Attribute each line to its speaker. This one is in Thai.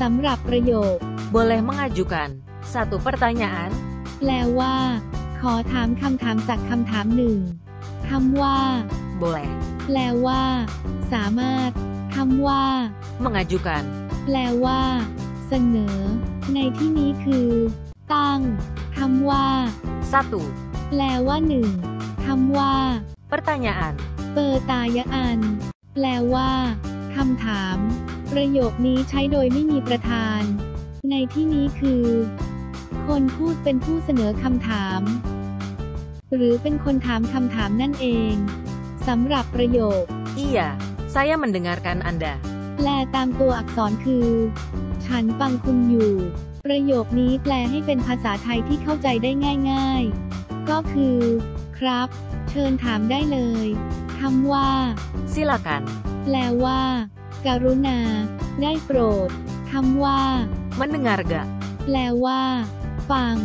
Speaker 1: สำหรับประโยค
Speaker 2: boleh mengajukan satu pertanyaan?
Speaker 1: แปลว่า ขอถามคำถามสักคำถามหนึ่งคำว่า
Speaker 2: Boleh
Speaker 1: แปลว่า สามารถคำว่า
Speaker 2: mengajukan
Speaker 1: แปลว่า เสนอ ในที่นี้คือ ตั้งคำว่า
Speaker 2: satu
Speaker 1: แปลว่าหนึ่งคำว่า
Speaker 2: pertanyaan
Speaker 1: เปอร์ตายะอันแปลว่าคำถาม ประโยคนี้ใช้โดยไม่มีประธาน ในที่นี้คือ คนพูดเป็นผู้เสนอคำถาม หรือเป็นคนถามคำถามนั่นเองสำหรับประโยค
Speaker 2: Iya, saya mendengarkan Anda.
Speaker 1: แปลตามตัวอักษรคือ ฉันฟังคุณอยู่ ประโยคนี้แปลให้เป็นภาษาไทยที่เข้าใจได้ง่าย ๆ ก็คือ ครับ เชิญถามได้เลยคำว่า
Speaker 2: Silakan
Speaker 1: แปลว่า การุณา ได้โปรดคำว่า
Speaker 2: mendengar gak?
Speaker 1: แปลว่า ฟัง